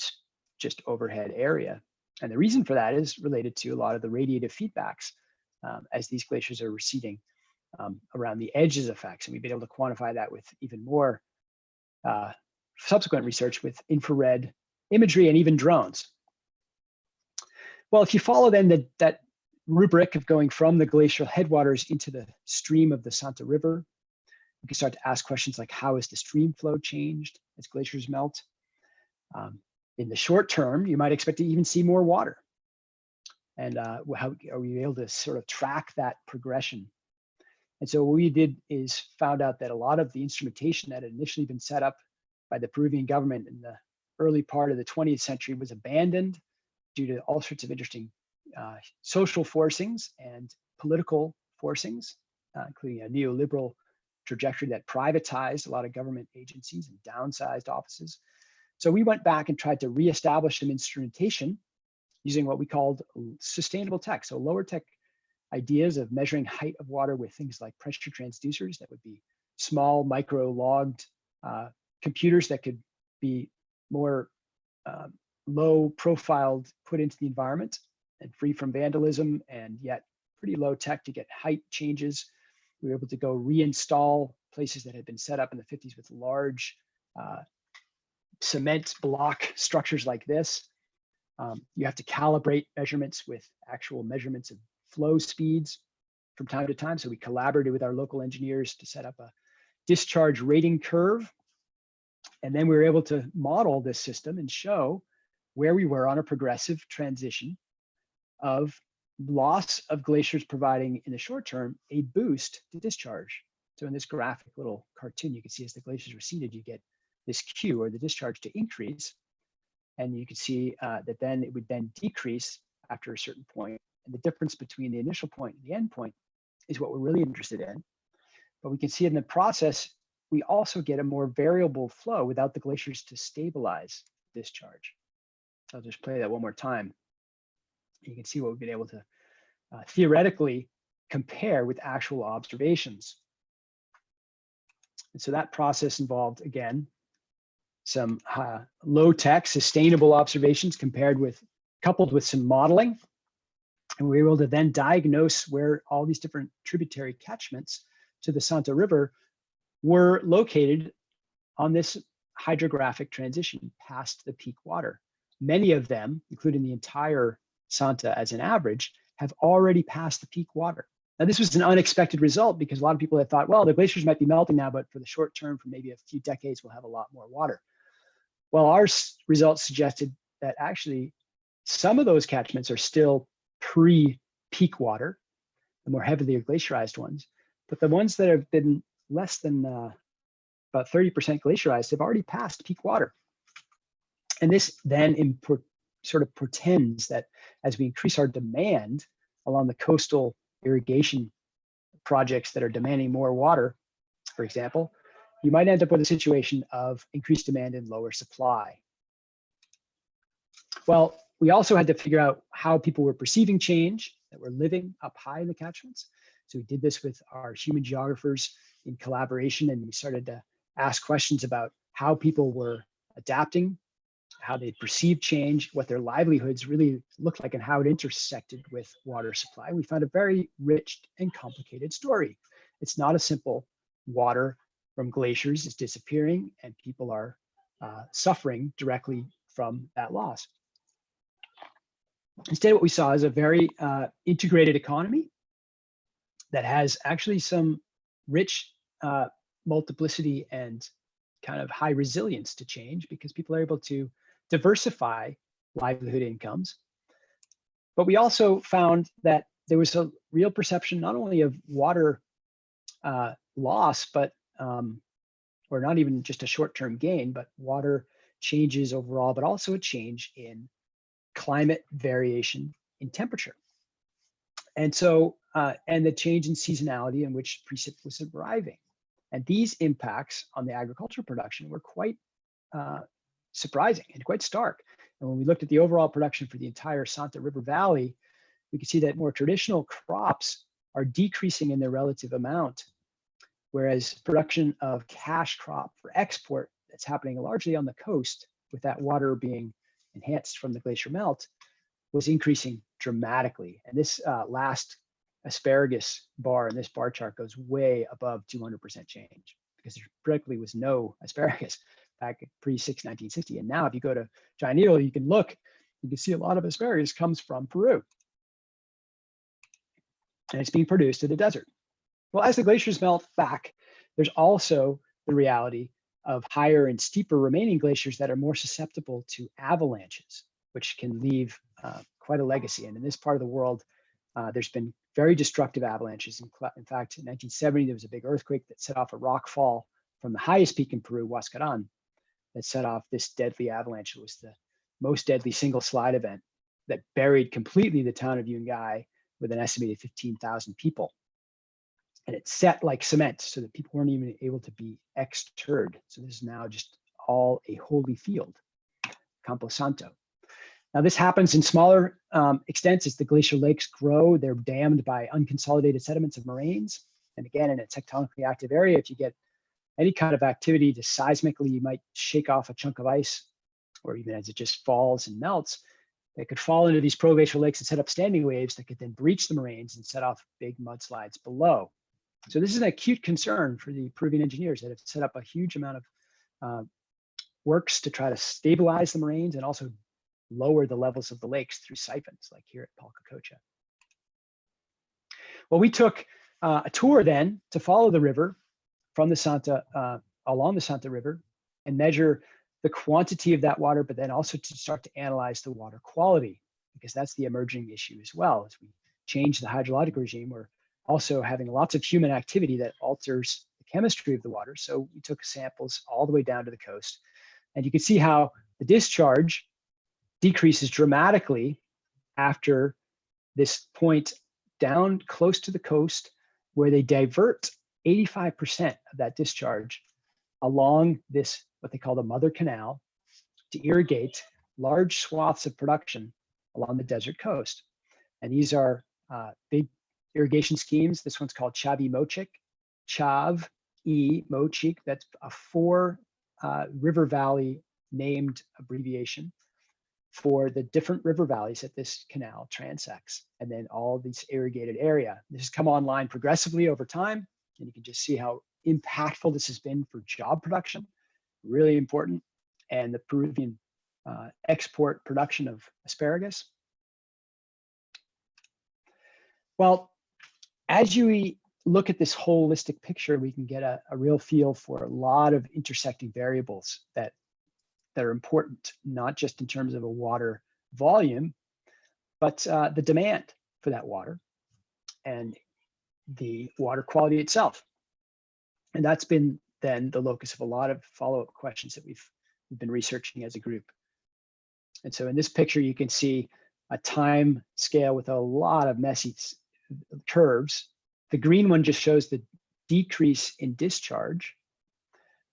just overhead area. And the reason for that is related to a lot of the radiative feedbacks um, as these glaciers are receding um, around the edges effects. And we've been able to quantify that with even more uh, subsequent research with infrared imagery and even drones. Well, if you follow then the, that rubric of going from the glacial headwaters into the stream of the Santa River, you can start to ask questions like how has the stream flow changed as glaciers melt? Um, in the short term, you might expect to even see more water. And uh, how are we able to sort of track that progression? And so what we did is found out that a lot of the instrumentation that had initially been set up by the Peruvian government in the early part of the 20th century was abandoned due to all sorts of interesting uh, social forcings and political forcings, uh, including a neoliberal trajectory that privatized a lot of government agencies and downsized offices. So we went back and tried to reestablish some instrumentation using what we called sustainable tech. So lower tech ideas of measuring height of water with things like pressure transducers that would be small micro logged uh, computers that could be more um, low profiled put into the environment and free from vandalism and yet pretty low tech to get height changes. We were able to go reinstall places that had been set up in the 50s with large uh, cement block (laughs) structures like this. Um, you have to calibrate measurements with actual measurements of flow speeds from time to time. So we collaborated with our local engineers to set up a discharge rating curve. And then we were able to model this system and show where we were on a progressive transition of loss of glaciers providing in the short term a boost to discharge. So in this graphic little cartoon, you can see as the glaciers receded, you get this Q or the discharge to increase. And you can see uh, that then it would then decrease after a certain point. And the difference between the initial point and the end point is what we're really interested in. But we can see in the process, we also get a more variable flow without the glaciers to stabilize discharge. So I'll just play that one more time. You can see what we've been able to uh, theoretically compare with actual observations. And so that process involved, again, some uh, low tech sustainable observations compared with coupled with some modeling. And we were able to then diagnose where all these different tributary catchments to the Santa River were located on this hydrographic transition past the peak water. Many of them, including the entire Santa as an average, have already passed the peak water. Now, this was an unexpected result because a lot of people had thought, well, the glaciers might be melting now, but for the short term, for maybe a few decades, we'll have a lot more water. Well, our results suggested that actually some of those catchments are still pre-peak water, the more heavily glaciarized ones, but the ones that have been less than uh, about 30% glaciarized have already passed peak water. And this then sort of pretends that as we increase our demand along the coastal irrigation projects that are demanding more water, for example, you might end up with a situation of increased demand and lower supply. Well, we also had to figure out how people were perceiving change that were living up high in the catchments. So we did this with our human geographers in collaboration, and we started to ask questions about how people were adapting, how they perceived change, what their livelihoods really looked like, and how it intersected with water supply. We found a very rich and complicated story. It's not a simple water from glaciers is disappearing and people are uh, suffering directly from that loss. Instead, what we saw is a very uh, integrated economy that has actually some rich uh, multiplicity and kind of high resilience to change because people are able to diversify livelihood incomes. But we also found that there was a real perception not only of water uh, loss, but um, or not even just a short-term gain, but water changes overall, but also a change in climate variation in temperature. And so, uh, and the change in seasonality in which precip was arriving. And these impacts on the agricultural production were quite uh, surprising and quite stark. And when we looked at the overall production for the entire Santa River Valley, we can see that more traditional crops are decreasing in their relative amount, whereas production of cash crop for export that's happening largely on the coast with that water being enhanced from the glacier melt was increasing dramatically. And this uh, last asparagus bar in this bar chart goes way above 200% change because there practically was no asparagus (laughs) back pre-6 1960. And now if you go to Giant Eagle, you can look, you can see a lot of asparagus comes from Peru. And it's being produced in the desert. Well, as the glaciers melt back, there's also the reality of higher and steeper remaining glaciers that are more susceptible to avalanches, which can leave uh, quite a legacy. And in this part of the world, uh, there's been very destructive avalanches. In, in, fact, in 1970, there was a big earthquake that set off a rock fall from the highest peak in Peru, Huascaran, that set off this deadly avalanche. It was the most deadly single slide event that buried completely the town of Yungay with an estimated 15,000 people. And it set like cement so that people weren't even able to be exterred. So this is now just all a holy field, Campo Santo. Now this happens in smaller um, extents as the glacial lakes grow. They're dammed by unconsolidated sediments of moraines. And again, in a tectonically active area, if you get any kind of activity to seismically, you might shake off a chunk of ice, or even as it just falls and melts, they could fall into these proglacial lakes and set up standing waves that could then breach the moraines and set off big mudslides below. So this is an acute concern for the Peruvian engineers that have set up a huge amount of uh, works to try to stabilize the moraines and also lower the levels of the lakes through siphons, like here at Palcacocha. Well, we took uh, a tour then to follow the river from the Santa, uh, along the Santa River and measure the quantity of that water, but then also to start to analyze the water quality, because that's the emerging issue as well. As we change the hydrologic regime, we're also having lots of human activity that alters the chemistry of the water. So we took samples all the way down to the coast. And you can see how the discharge decreases dramatically after this point down close to the coast where they divert 85% of that discharge along this, what they call the mother canal to irrigate large swaths of production along the desert coast. And these are uh, big irrigation schemes. This one's called Chavimochic, Chav E Mochik. That's a four uh, river valley named abbreviation for the different river valleys that this canal transects, and then all these irrigated area. This has come online progressively over time, and you can just see how impactful this has been for job production, really important, and the Peruvian uh, export production of asparagus. Well, as you look at this holistic picture, we can get a, a real feel for a lot of intersecting variables that that are important, not just in terms of a water volume, but uh, the demand for that water and the water quality itself. And that's been then the locus of a lot of follow-up questions that we've, we've been researching as a group. And so in this picture, you can see a time scale with a lot of messy curves. The green one just shows the decrease in discharge,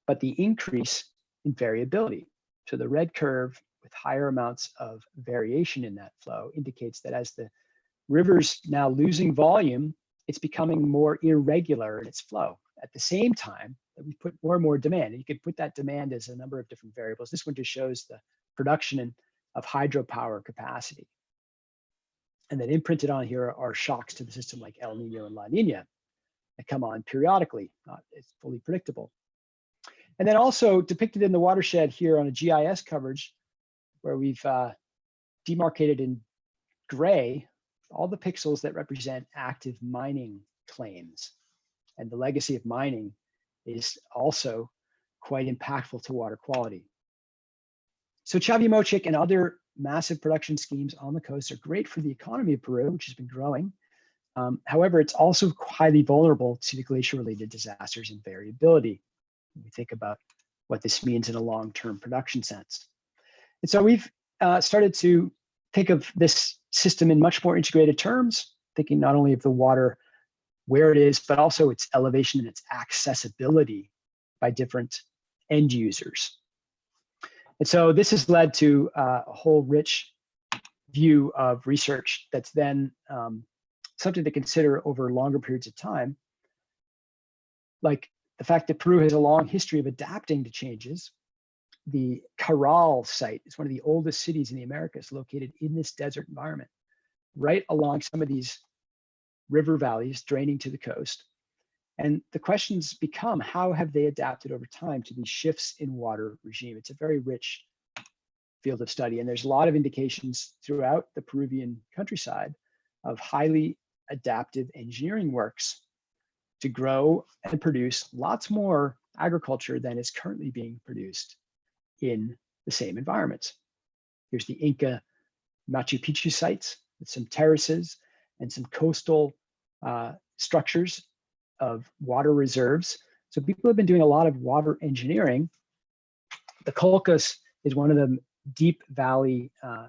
but the increase in variability. So the red curve with higher amounts of variation in that flow indicates that as the river's now losing volume, it's becoming more irregular in its flow. At the same time, that we put more and more demand. And you could put that demand as a number of different variables. This one just shows the production of hydropower capacity. And then imprinted on here are shocks to the system like El Nino and La Nina that come on periodically, not it's fully predictable. And then also depicted in the watershed here on a GIS coverage where we've uh, demarcated in gray all the pixels that represent active mining claims. And the legacy of mining is also quite impactful to water quality. So Chavimochic and other massive production schemes on the coast are great for the economy of Peru, which has been growing. Um, however, it's also highly vulnerable to the glacier-related disasters and variability we think about what this means in a long-term production sense. And so we've uh, started to think of this system in much more integrated terms, thinking not only of the water where it is, but also its elevation and its accessibility by different end users. And so this has led to uh, a whole rich view of research that's then um, something to consider over longer periods of time. Like the fact that Peru has a long history of adapting to changes. The Caral site is one of the oldest cities in the Americas located in this desert environment, right along some of these river valleys draining to the coast. And the questions become, how have they adapted over time to these shifts in water regime? It's a very rich field of study. And there's a lot of indications throughout the Peruvian countryside of highly adaptive engineering works to grow and produce lots more agriculture than is currently being produced in the same environments. Here's the Inca Machu Picchu sites with some terraces and some coastal uh, structures of water reserves. So people have been doing a lot of water engineering. The Colcas is one of the deep valley uh,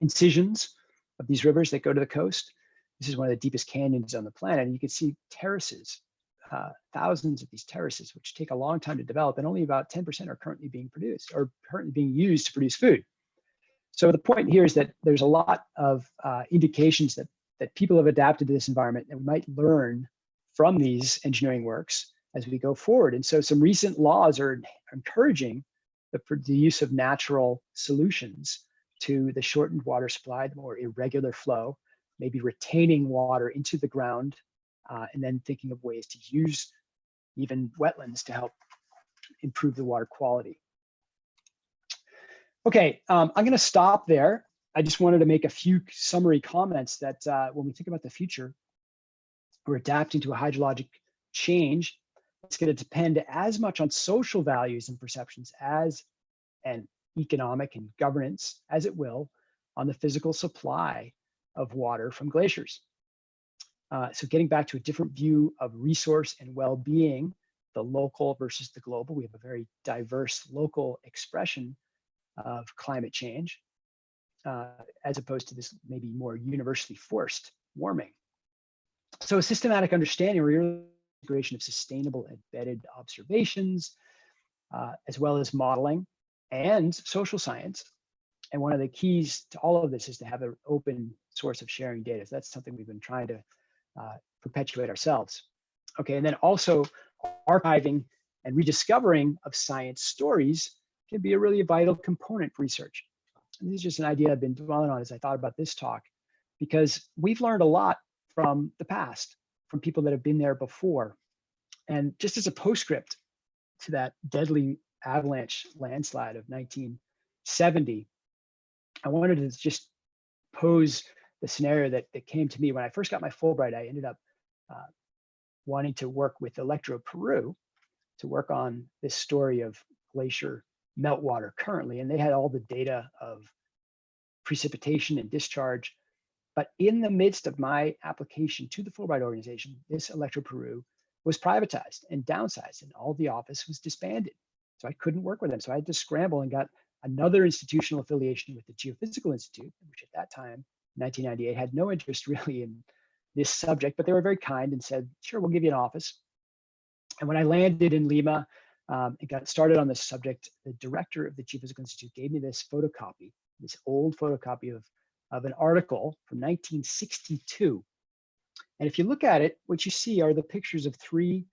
incisions of these rivers that go to the coast. This is one of the deepest canyons on the planet. And you can see terraces, uh, thousands of these terraces, which take a long time to develop and only about 10% are currently being produced or currently being used to produce food. So the point here is that there's a lot of uh, indications that, that people have adapted to this environment and we might learn from these engineering works as we go forward. And so some recent laws are encouraging the, the use of natural solutions to the shortened water supply, the more irregular flow, maybe retaining water into the ground, uh, and then thinking of ways to use even wetlands to help improve the water quality. Okay, um, I'm gonna stop there. I just wanted to make a few summary comments that uh, when we think about the future, we're adapting to a hydrologic change. It's going to depend as much on social values and perceptions as and economic and governance as it will on the physical supply of water from glaciers. Uh, so getting back to a different view of resource and well-being, the local versus the global, we have a very diverse local expression of climate change, uh, as opposed to this maybe more universally forced warming. So a systematic understanding or integration of sustainable embedded observations, uh, as well as modeling and social science. And one of the keys to all of this is to have an open source of sharing data. So that's something we've been trying to uh, perpetuate ourselves. Okay, and then also archiving and rediscovering of science stories can be a really vital component for research. And this is just an idea I've been dwelling on as I thought about this talk, because we've learned a lot from the past, from people that have been there before. And just as a postscript to that deadly avalanche landslide of 1970, I wanted to just pose the scenario that, that came to me when I first got my Fulbright. I ended up uh, wanting to work with Electro Peru to work on this story of glacier meltwater currently. And they had all the data of precipitation and discharge but in the midst of my application to the Fulbright organization, this Electro Peru was privatized and downsized, and all the office was disbanded. So I couldn't work with them. So I had to scramble and got another institutional affiliation with the Geophysical Institute, which at that time, 1998, had no interest (laughs) really in this subject, but they were very kind and said, sure, we'll give you an office. And when I landed in Lima um, and got started on this subject, the director of the Geophysical Institute gave me this photocopy, this old photocopy of of an article from 1962. And if you look at it, what you see are the pictures of three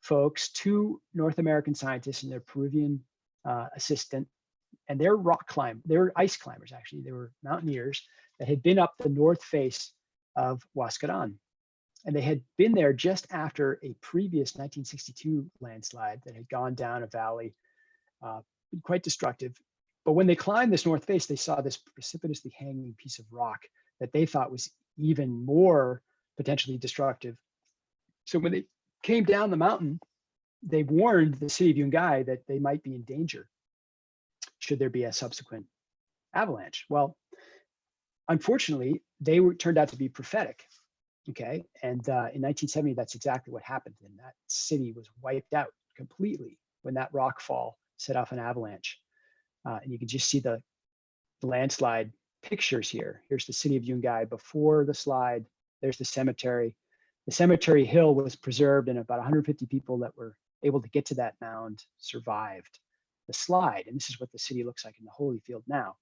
folks, two North American scientists and their Peruvian uh, assistant, and they're rock climb, they were ice climbers actually, they were mountaineers that had been up the north face of Huascaran. And they had been there just after a previous 1962 landslide that had gone down a valley, uh, quite destructive. But when they climbed this north face, they saw this precipitously hanging piece of rock that they thought was even more potentially destructive. So when they came down the mountain, they warned the city of Yungay that they might be in danger should there be a subsequent avalanche. Well, unfortunately, they were turned out to be prophetic. Okay, and uh, in 1970, that's exactly what happened, and that city was wiped out completely when that rock fall set off an avalanche. Uh, and you can just see the, the landslide pictures here. Here's the city of Yungay before the slide. There's the cemetery. The cemetery hill was preserved and about 150 people that were able to get to that mound survived the slide. And this is what the city looks like in the Holyfield now.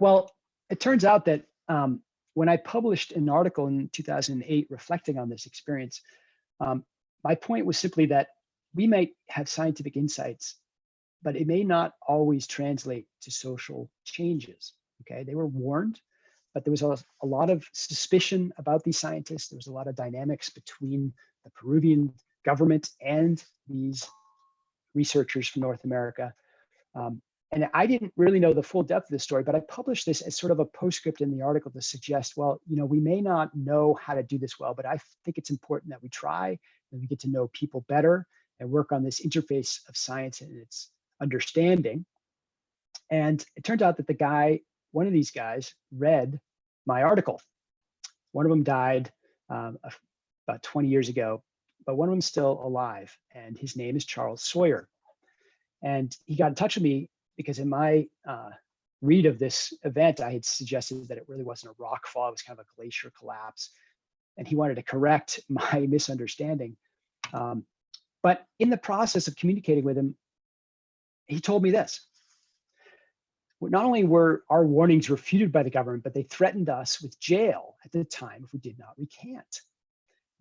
Well, it turns out that um, when I published an article in 2008 reflecting on this experience, um, my point was simply that we might have scientific insights, but it may not always translate to social changes. Okay, they were warned, but there was a, a lot of suspicion about these scientists. There was a lot of dynamics between the Peruvian government and these researchers from North America. Um, and I didn't really know the full depth of the story, but I published this as sort of a postscript in the article to suggest, well, you know, we may not know how to do this well, but I think it's important that we try and we get to know people better and work on this interface of science and its understanding. And it turned out that the guy, one of these guys, read my article. One of them died um, about 20 years ago, but one of them's still alive, and his name is Charles Sawyer. And he got in touch with me because in my uh, read of this event, I had suggested that it really wasn't a rock fall, it was kind of a glacier collapse. And he wanted to correct (laughs) my misunderstanding. Um, but in the process of communicating with him, he told me this. Not only were our warnings refuted by the government, but they threatened us with jail at the time if we did not recant.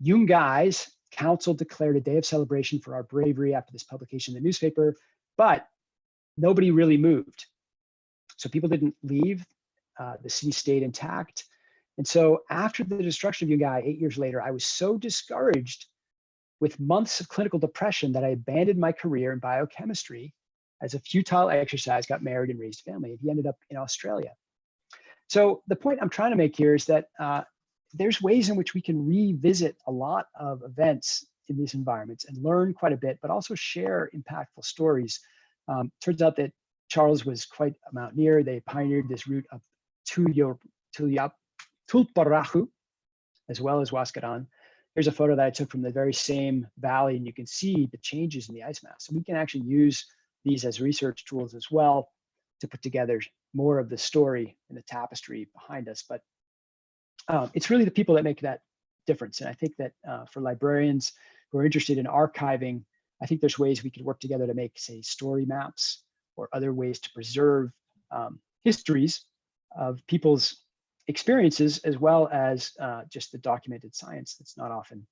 Yungay's council declared a day of celebration for our bravery after this publication in the newspaper, but nobody really moved. So people didn't leave, uh, the city stayed intact. And so after the destruction of Yungay eight years later, I was so discouraged with months of clinical depression that I abandoned my career in biochemistry as a futile exercise, got married and raised family. He ended up in Australia. So the point I'm trying to make here is that uh, there's ways in which we can revisit a lot of events in these environments and learn quite a bit, but also share impactful stories. Um, turns out that Charles was quite a mountaineer. They pioneered this route Tuliap, Tullparaju, as well as Huascaran. Here's a photo that I took from the very same valley, and you can see the changes in the ice mass. So we can actually use these as research tools as well to put together more of the story and the tapestry behind us. But um, it's really the people that make that difference. And I think that uh, for librarians who are interested in archiving, I think there's ways we could work together to make, say, story maps or other ways to preserve um, histories of people's experiences as well as uh, just the documented science that's not often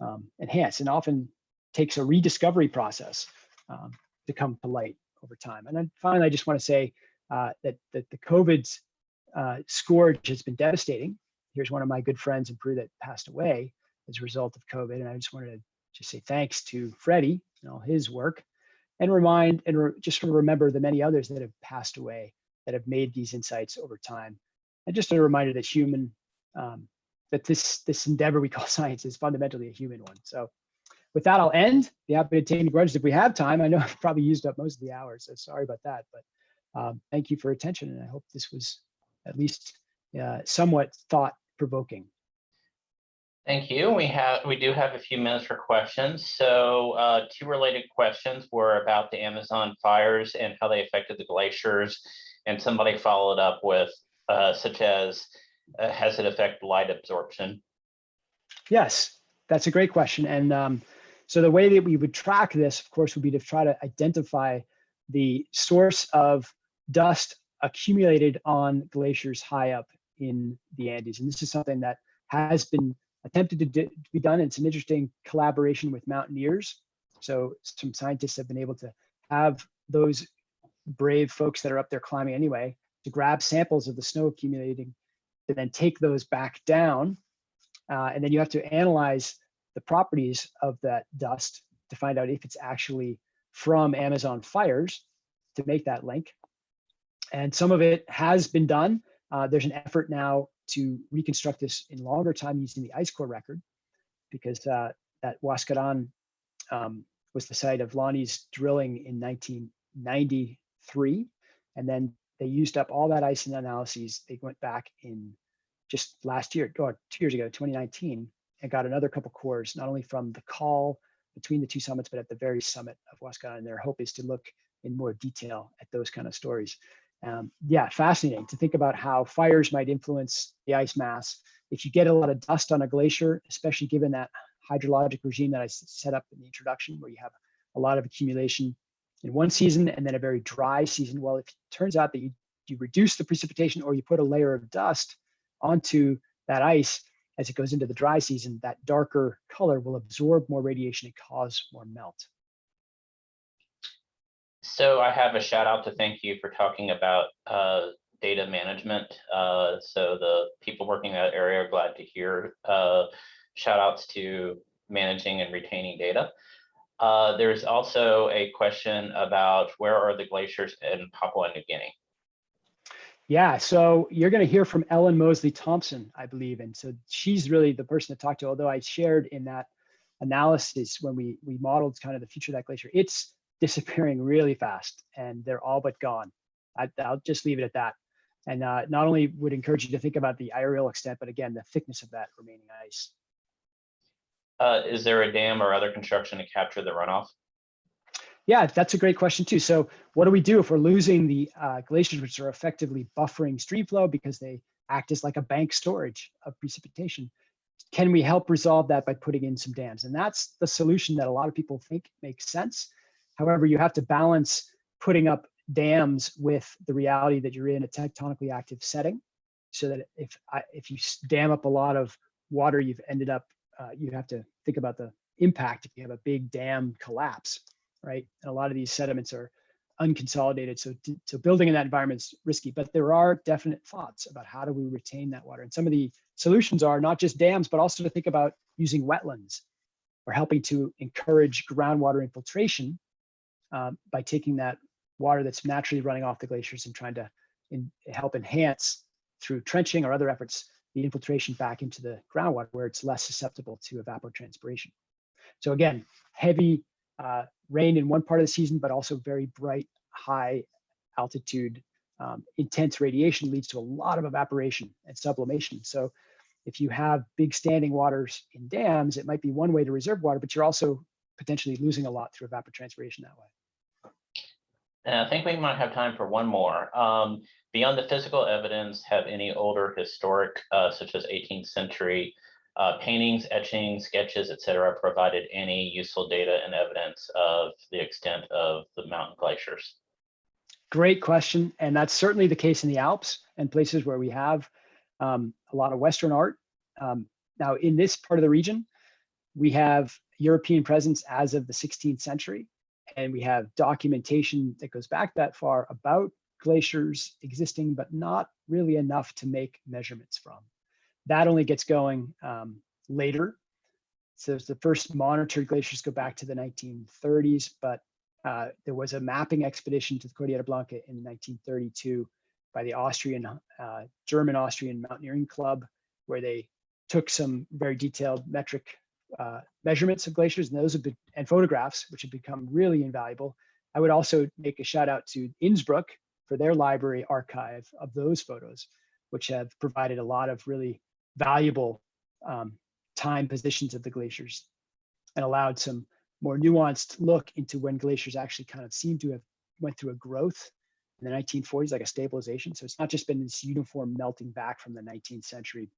um, enhanced and often takes a rediscovery process um, to come to light over time. And then finally, I just want to say uh, that, that the COVID uh, scourge has been devastating here's one of my good friends in Peru that passed away as a result of COVID. And I just wanted to just say thanks to Freddie and all his work and remind and re just remember the many others that have passed away that have made these insights over time. And just a reminder that human, um, that this, this endeavor we call (laughs) science is fundamentally a human one. So with that, I'll end. Be happy to take any questions if we have time. I know (laughs) I've probably used up most of the hour, so sorry about that. But um, thank you for attention, and I hope this was at least uh, somewhat thought provoking. Thank you. We have, we do have a few minutes for questions. So uh, two related questions were about the Amazon fires and how they affected the glaciers. And somebody followed up with uh, such as, uh, has it affected light absorption? Yes, that's a great question. And um, so the way that we would track this, of course, would be to try to identify the source of dust accumulated on glaciers high up in the Andes. And this is something that has been attempted to, to be done. It's an interesting collaboration with mountaineers. So some scientists have been able to have those brave folks that are up there climbing anyway to grab samples of the snow accumulating and then take those back down. Uh, and then you have to analyze the properties of that dust to find out if it's actually from Amazon fires to make that link. And some of it has been done. Uh, there's an effort now to reconstruct this in longer time using the ice core record because uh, that Huascaran um, was the site of Lonnie's drilling in 1993. And then they used up all that ice analyses. They went back in just last year, or two years ago, 2019, and got another couple cores, not only from the call between the two summits, but at the very summit of Huascaran. And their hope is to look in more detail at those kind of stories. Um, yeah, fascinating to think about how fires might influence the ice mass. If you get a lot of dust on a glacier, especially given that hydrologic regime that I set up in the introduction, where you have a lot of accumulation in one season and then a very dry season. Well, if it turns out that you, you reduce the precipitation or you put a layer of dust onto that ice as it goes into the dry season, that darker color will absorb more radiation and cause more melt. So I have a shout out to thank you for talking about uh, data management. Uh, so the people working in that area are glad to hear uh, shout outs to managing and retaining data. Uh, there's also a question about where are the glaciers in Papua New Guinea? Yeah, so you're going to hear from Ellen Mosley Thompson, I believe, and so she's really the person to talk to. Although I shared in that analysis when we we modeled kind of the future of that glacier, it's disappearing really fast, and they're all but gone. I, will just leave it at that. And uh, not only would encourage you to think about the aerial extent, but again the thickness of that remaining ice. Uh, is there a dam or other construction to capture the runoff? Yeah, that's a great question too. So what do we do if we're losing the uh, glaciers, which are effectively buffering stream flow because they act as like a bank storage of precipitation? Can we help resolve that by putting in some dams? And that's the solution that a lot of people think makes sense. However, you have to balance putting up dams with the reality that you're in a tectonically active setting so that if I, if you dam up a lot of water, you've ended up uh, you have to think about the impact if you have a big dam collapse, right? And a lot of these sediments are unconsolidated. So, so building in that environment is risky, but there are definite thoughts about how do we retain that water. And some of the solutions are not just dams, but also to think about using wetlands or helping to encourage groundwater infiltration um, by taking that water that's naturally running off the glaciers and trying to in, help enhance through trenching or other efforts the infiltration back into the groundwater where it's less susceptible to evapotranspiration. So again, heavy uh, rain in one part of the season, but also very bright, high altitude, um, intense radiation leads to a lot of evaporation and sublimation. So if you have big standing waters in dams, it might be one way to reserve water, but you're also potentially losing a lot through evapotranspiration that way. And I think we might have time for one more. Um, beyond the physical evidence, have any older historic, uh, such as 18th century uh, paintings, etchings, sketches, etc., provided any useful data and evidence of the extent of the mountain glaciers? Great question. And that's certainly the case in the Alps and places where we have um, a lot of Western art. Um, now, in this part of the region, we have European presence as of the 16th century and we have documentation that goes back that far about glaciers existing, but not really enough to make measurements from. That only gets going um, later. So the first monitored glaciers go back to the 1930s, but uh, there was a mapping expedition to the Cordillera Blanca in 1932 by the Austrian, uh, German-Austrian Mountaineering Club, where they took some very detailed metric uh, measurements of glaciers and those have been and photographs which have become really invaluable i would also make a shout out to innsbruck for their library archive of those photos which have provided a lot of really valuable um, time positions of the glaciers and allowed some more nuanced look into when glaciers actually kind of seem to have went through a growth in the 1940s like a stabilization so it's not just been this uniform melting back from the 19th century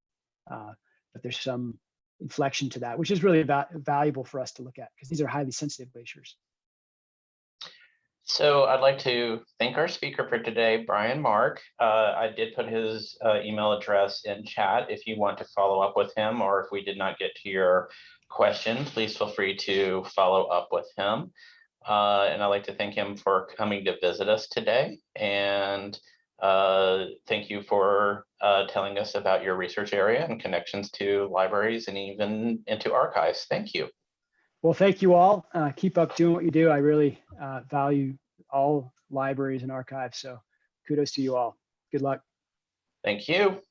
uh, but there's some inflection to that, which is really va valuable for us to look at because these are highly sensitive glaciers. So I'd like to thank our speaker for today, Bryan Mark. Uh, I did put his uh, email address in chat if you want to follow up with him or if we did not get to your question, please feel free to follow up with him. Uh, and I'd like to thank him for coming to visit us today. And uh, thank you for uh, telling us about your research area and connections to libraries and even into archives. Thank you. Well, thank you all. Uh, keep up doing what you do. I really uh, value all libraries and archives. So kudos to you all. Good luck. Thank you.